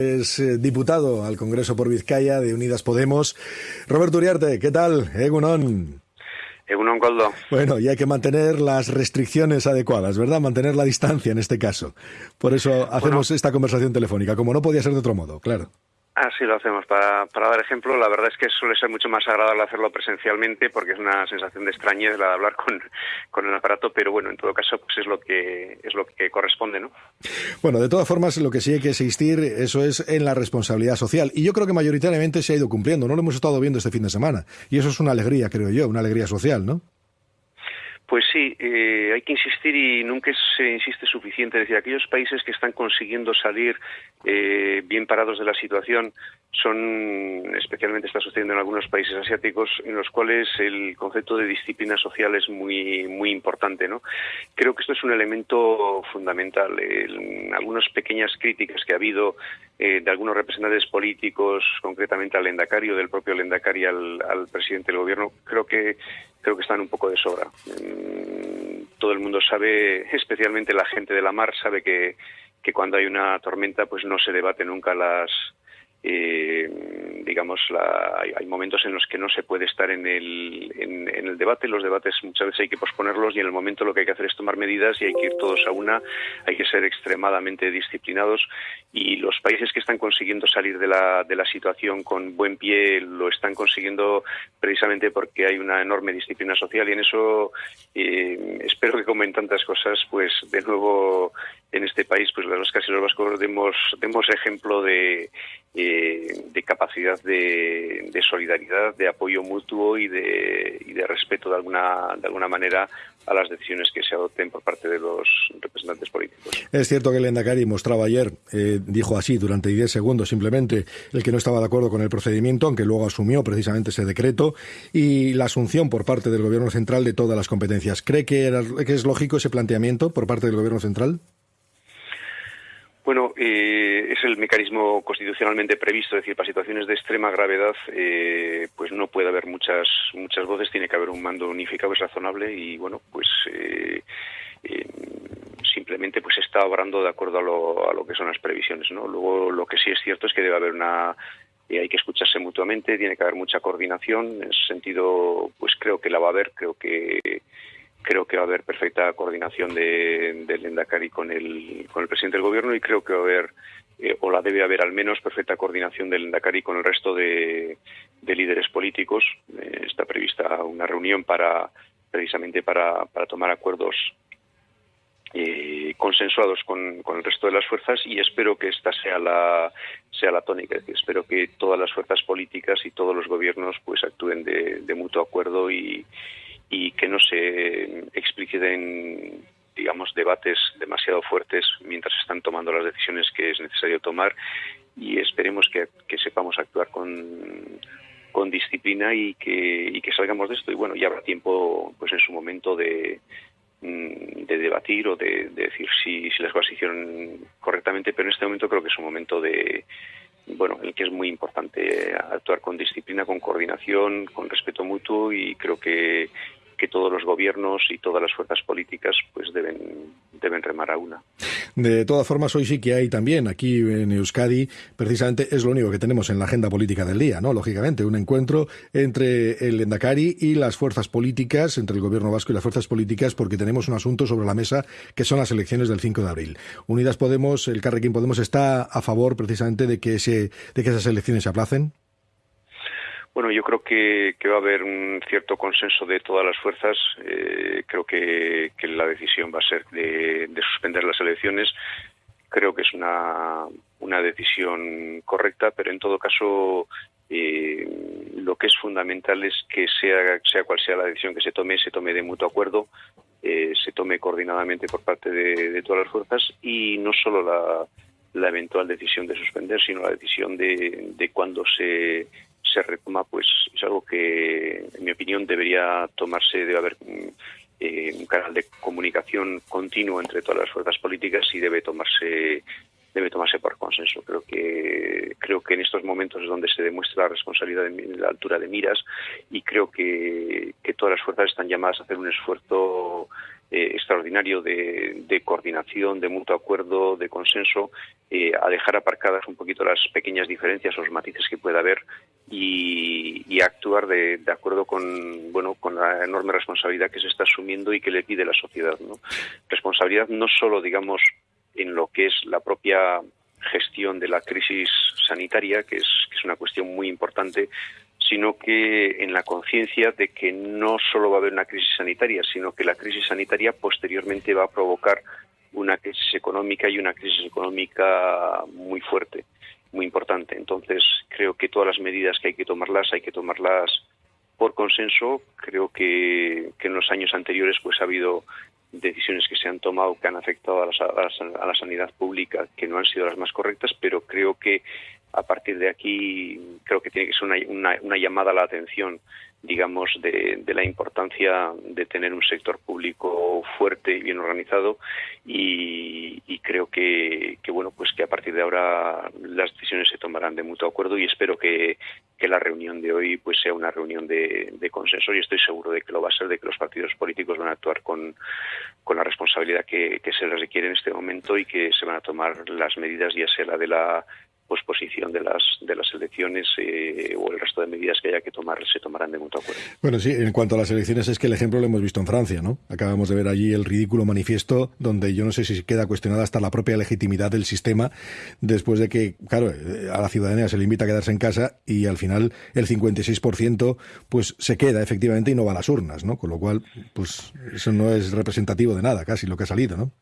Es eh, diputado al Congreso por Vizcaya de Unidas Podemos. Roberto Uriarte, ¿qué tal? Egunon. Egunon Goldo. Bueno, y hay que mantener las restricciones adecuadas, ¿verdad? Mantener la distancia en este caso. Por eso hacemos esta conversación telefónica, como no podía ser de otro modo, claro. Así lo hacemos. Para, para dar ejemplo, la verdad es que suele ser mucho más agradable hacerlo presencialmente porque es una sensación de extrañez la de hablar con, con el aparato, pero bueno, en todo caso, pues es lo que es lo que corresponde, ¿no? Bueno, de todas formas, lo que sí hay que existir, eso es en la responsabilidad social. Y yo creo que mayoritariamente se ha ido cumpliendo. No lo hemos estado viendo este fin de semana. Y eso es una alegría, creo yo, una alegría social, ¿no? Pues sí, eh, hay que insistir y nunca se insiste suficiente. Es decir, aquellos países que están consiguiendo salir eh, bien parados de la situación son, especialmente está sucediendo en algunos países asiáticos, en los cuales el concepto de disciplina social es muy, muy importante. ¿no? Creo que esto es un elemento fundamental. En algunas pequeñas críticas que ha habido eh, de algunos representantes políticos, concretamente al Lendacario, del propio Lendakari al, al presidente del gobierno, creo que creo que están un poco de sobra. Todo el mundo sabe, especialmente la gente de la mar, sabe que, que cuando hay una tormenta pues no se debate nunca las eh, digamos, la, hay, momentos en los que no se puede estar en el, en, el debate. Los debates muchas veces hay que posponerlos y en el momento lo que hay que hacer es tomar medidas y hay que ir todos a una. Hay que ser extremadamente disciplinados y los países que están consiguiendo salir de la, de la situación con buen pie lo están consiguiendo precisamente porque hay una enorme disciplina social y en eso eh, espero que como en tantas cosas, pues de nuevo en este país, pues las vascas y los vascos demos, demos ejemplo de, eh, de capacidad de, de, solidaridad, de apoyo mutuo y de, y de respeto de alguna, de alguna manera a las decisiones que se adopten por parte de los representantes políticos. Es cierto que el Endacari mostraba ayer, eh, dijo así durante 10 segundos simplemente, el que no estaba de acuerdo con el procedimiento, aunque luego asumió precisamente ese decreto, y la asunción por parte del Gobierno central de todas las competencias. ¿Cree que, era, que es lógico ese planteamiento por parte del Gobierno central? Bueno, eh, es el mecanismo constitucionalmente previsto, es decir, para situaciones de extrema gravedad, eh, pues no puede haber muchas muchas voces, tiene que haber un mando unificado, es razonable y bueno, pues eh, simplemente pues está obrando de acuerdo a lo, a lo que son las previsiones, ¿no? Luego lo que sí es cierto es que debe haber una hay que escucharse mutuamente, tiene que haber mucha coordinación, en ese sentido, pues creo que la va a haber, creo que creo que va a haber perfecta coordinación de, del Endacari con el, con el presidente del gobierno y creo que va a haber, eh, o la debe haber al menos, perfecta coordinación del Endacari con el resto de, líderes políticos. Eh, está prevista una reunión para precisamente para, para tomar acuerdos eh, consensuados con, con, el resto de las fuerzas y espero que esta sea la sea la tónica. espero que todas las fuerzas políticas y todos los gobiernos pues actúen de, de mutuo acuerdo y, y que no se expliciten digamos debates demasiado fuertes mientras están tomando las decisiones que es necesario tomar. Y esperemos que, sepamos actuar con, con disciplina y que, y que salgamos de esto. Y bueno ya habrá tiempo pues en su momento de, mm, de debatir o de, decir si, si las cosas hicieron correctamente pero en este momento creo que es un momento de bueno, en el que es muy importante actuar con disciplina, con coordinación, con respeto mutuo y creo que que todos los gobiernos y todas las fuerzas políticas pues deben deben remar a una. De todas formas, hoy sí que hay también aquí en Euskadi, precisamente es lo único que tenemos en la agenda política del día, ¿no? Lógicamente, un encuentro entre el Endacari y las fuerzas políticas, entre el gobierno vasco y las fuerzas políticas, porque tenemos un asunto sobre la mesa que son las elecciones del 5 de abril. Unidas Podemos, el Carrequín Podemos está a favor precisamente de que, ese, de que esas elecciones se aplacen. Bueno, yo creo que, va a haber un cierto consenso de todas las fuerzas. Eh, creo que, la decisión va a ser de, suspender las elecciones. Creo que es una, una decisión correcta, pero en todo caso eh, lo que es fundamental es que sea, sea cual sea la decisión que se tome, se tome de mutuo acuerdo, eh, se tome coordinadamente por parte de, todas las fuerzas y no solo la, la eventual decisión de suspender, sino la decisión de, de cuándo se se retoma, pues es algo que, en mi opinión, debería tomarse, debe haber eh, un canal de comunicación continuo entre todas las fuerzas políticas y debe tomarse debe tomarse por consenso. Creo que creo que en estos momentos es donde se demuestra la responsabilidad de, la altura de miras y creo que, que todas las fuerzas están llamadas a hacer un esfuerzo eh, extraordinario de, coordinación, de mutuo acuerdo, de consenso, eh, a dejar aparcadas un poquito las pequeñas diferencias o los matices que pueda haber y, actuar de, acuerdo con bueno con la enorme responsabilidad que se está asumiendo y que le pide la sociedad. ¿no? Responsabilidad no solo, digamos, en lo que es la propia gestión de la crisis sanitaria, que es una cuestión muy importante, sino que en la conciencia de que no solo va a haber una crisis sanitaria, sino que la crisis sanitaria posteriormente va a provocar una crisis económica y una crisis económica muy fuerte, muy importante. Entonces, creo que todas las medidas que hay que tomarlas, hay que tomarlas por consenso. Creo que, en los años anteriores pues ha habido decisiones que se han tomado que han afectado a la, a la, sanidad pública que no han sido las más correctas, pero creo que a partir de aquí creo que tiene que ser una, una, llamada a la atención, digamos, de, la importancia de tener un sector público fuerte y bien organizado. Y, creo que, bueno, pues que a partir de ahora las decisiones se tomarán de mutuo acuerdo y espero que, la reunión de hoy pues sea una reunión de, consenso. Y estoy seguro de que lo va a ser, de que los partidos políticos van a actuar con, con la responsabilidad que, que se les requiere en este momento y que se van a tomar las medidas, ya sea la de la posposición de las de las elecciones eh, o el resto de medidas que haya que tomar se tomarán de mutuo acuerdo. Bueno, sí, en cuanto a las elecciones es que el ejemplo lo hemos visto en Francia, ¿no? Acabamos de ver allí el ridículo manifiesto donde yo no sé si queda cuestionada hasta la propia legitimidad del sistema después de que, claro, eh, a la ciudadanía se le invita a quedarse en casa y al final el 56% pues se queda efectivamente y no va a las urnas, ¿no? Con lo cual, pues eso no es representativo de nada, casi lo que ha salido, ¿no?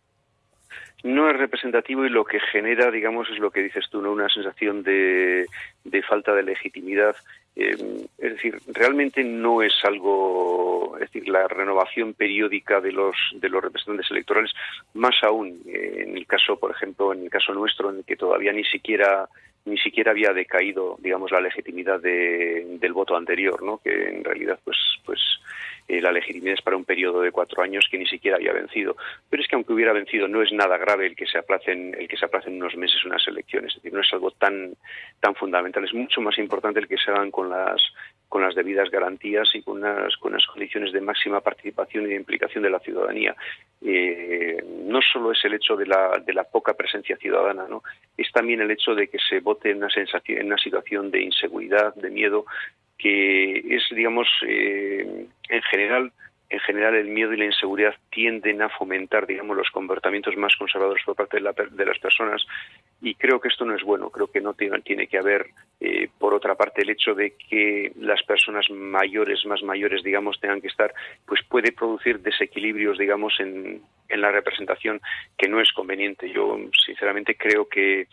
No es representativo y lo que genera, digamos, es lo que dices tú, ¿no? Una sensación de, de falta de legitimidad. Eh, es decir, realmente no es algo, es decir, la renovación periódica de los de los representantes electorales, más aún eh, en el caso, por ejemplo, en el caso nuestro, en el que todavía ni siquiera ni siquiera había decaído, digamos, la legitimidad de, del voto anterior, ¿no? Que en realidad, pues, pues eh, la legitimidad es para un periodo de cuatro años que ni siquiera había vencido. Pero es que aunque hubiera vencido, no es nada grave el que se aplacen, el que se aplacen unos meses unas elecciones. Es decir, no es algo tan, tan fundamental. Es mucho más importante el que se hagan con las, con las debidas garantías y con unas, con unas condiciones de máxima participación y de implicación de la ciudadanía. Eh, no solo es el hecho de la, de la poca presencia ciudadana, ¿no? es también el hecho de que se vote en una, sensación, en una situación de inseguridad, de miedo, que es, digamos, eh, en general en general el miedo y la inseguridad tienden a fomentar, digamos, los comportamientos más conservadores por parte de, las personas y creo que esto no es bueno. Creo que no tiene, tiene que haber, eh, por otra parte, el hecho de que las personas mayores, más mayores, digamos, tengan que estar, pues puede producir desequilibrios, digamos, en, en la representación que no es conveniente. Yo, sinceramente, creo que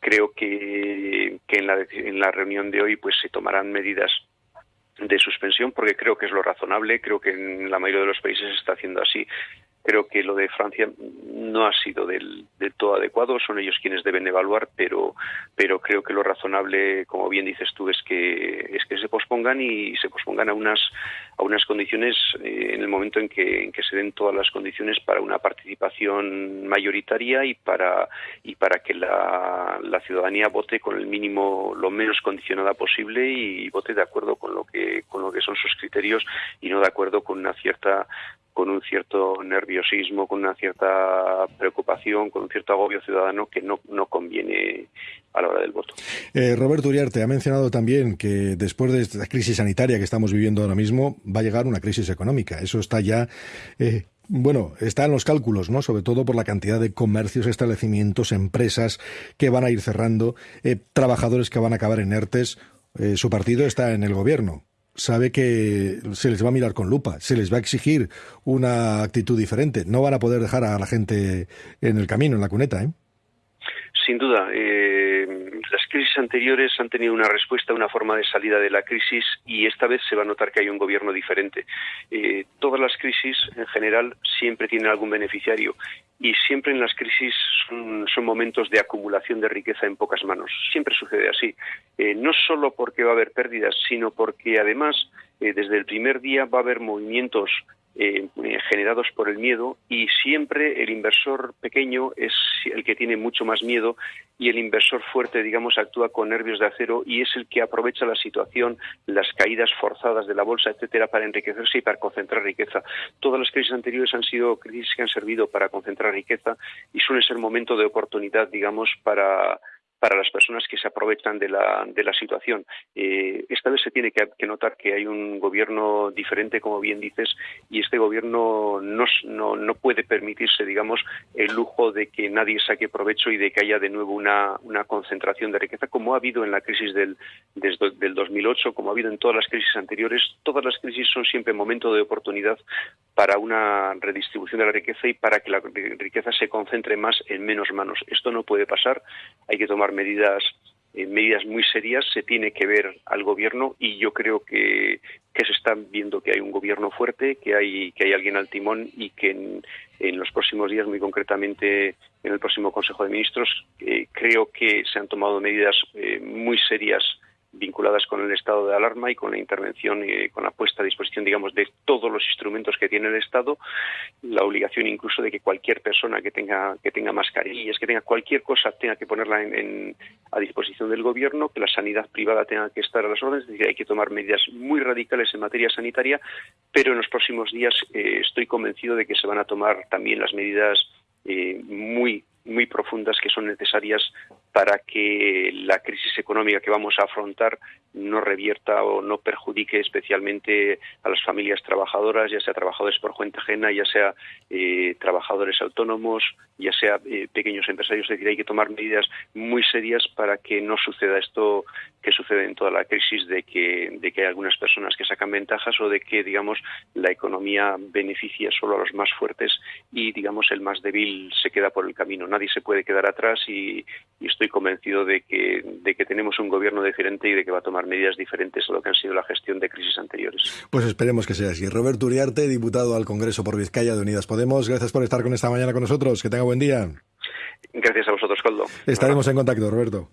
creo que, en, la, en la reunión de hoy pues se tomarán medidas de suspensión porque creo que es lo razonable, creo que en la mayoría de los países se está haciendo así. Creo que lo de Francia no ha sido del, todo adecuado, son ellos quienes deben evaluar, pero, pero creo que lo razonable, como bien dices tú, es que, es que se pospongan y se pospongan a unas, a unas condiciones eh, en el momento en que, en que se den todas las condiciones para una participación mayoritaria y para, y para que la, la ciudadanía vote con el mínimo, lo menos condicionada posible y vote de acuerdo con lo que, con lo que son sus criterios y no de acuerdo con una cierta con un cierto nerviosismo, con una cierta preocupación, con un cierto agobio ciudadano que no, no conviene a la hora del voto. Eh, Roberto Uriarte ha mencionado también que después de esta crisis sanitaria que estamos viviendo ahora mismo, va a llegar una crisis económica. Eso está ya eh, bueno, está en los cálculos, ¿no? Sobre todo por la cantidad de comercios, establecimientos, empresas que van a ir cerrando, eh, trabajadores que van a acabar en ERTES. su partido está en el gobierno sabe que se les va a mirar con lupa, se les va a exigir una actitud diferente. No van a poder dejar a la gente en el camino, en la cuneta, ¿eh? Sin duda. Eh, crisis anteriores han tenido una respuesta, una forma de salida de la crisis y esta vez se va a notar que hay un gobierno diferente. Eh, todas las crisis, en general, siempre tienen algún beneficiario y siempre en las crisis son, momentos de acumulación de riqueza en pocas manos. Siempre sucede así. Eh, no solo porque va a haber pérdidas, sino porque además desde el primer día va a haber movimientos eh, generados por el miedo y siempre el inversor pequeño es el que tiene mucho más miedo y el inversor fuerte, digamos, actúa con nervios de acero y es el que aprovecha la situación, las caídas forzadas de la bolsa, etcétera, para enriquecerse y para concentrar riqueza. Todas las crisis anteriores han sido crisis que han servido para concentrar riqueza y suele ser momento de oportunidad, digamos, para para las personas que se aprovechan de la, de la situación. Eh, esta vez se tiene que, notar que hay un gobierno diferente, como bien dices, y este gobierno no, no, no, puede permitirse, digamos, el lujo de que nadie saque provecho y de que haya de nuevo una, una concentración de riqueza, como ha habido en la crisis del, del 2008, como ha habido en todas las crisis anteriores. Todas las crisis son siempre momento de oportunidad para una redistribución de la riqueza y para que la riqueza se concentre más en menos manos. Esto no puede pasar. Hay que tomar medidas eh, medidas muy serias se tiene que ver al gobierno y yo creo que, que se está viendo que hay un gobierno fuerte, que hay que hay alguien al timón y que en, en los próximos días, muy concretamente en el próximo Consejo de Ministros, eh, creo que se han tomado medidas eh, muy serias vinculadas con el estado de alarma y con la intervención y con la puesta a disposición, digamos, de todos los instrumentos que tiene el Estado, la obligación incluso de que cualquier persona que tenga que tenga mascarillas, que tenga cualquier cosa, tenga que ponerla en, a disposición del gobierno, que la sanidad privada tenga que estar a las órdenes, es decir, hay que tomar medidas muy radicales en materia sanitaria, pero en los próximos días eh, estoy convencido de que se van a tomar también las medidas eh, muy muy profundas que son necesarias para que la crisis económica que vamos a afrontar no revierta o no perjudique especialmente a las familias trabajadoras, ya sea trabajadores por cuenta ajena, ya sea eh, trabajadores autónomos, ya sea eh, pequeños empresarios. Es decir, hay que tomar medidas muy serias para que no suceda esto que sucede en toda la crisis de que, de que hay algunas personas que sacan ventajas o de que, digamos, la economía beneficia solo a los más fuertes y, digamos, el más débil se queda por el camino. Nadie se puede quedar atrás y, y estoy convencido de que, de que tenemos un gobierno diferente y de que va a tomar medidas diferentes a lo que han sido la gestión de crisis anteriores. Pues esperemos que sea así. Roberto Uriarte, diputado al Congreso por Vizcaya de Unidas Podemos, gracias por estar con esta mañana con nosotros. Que tenga buen día. Gracias a vosotros, Coldo. Estaremos en contacto, Roberto.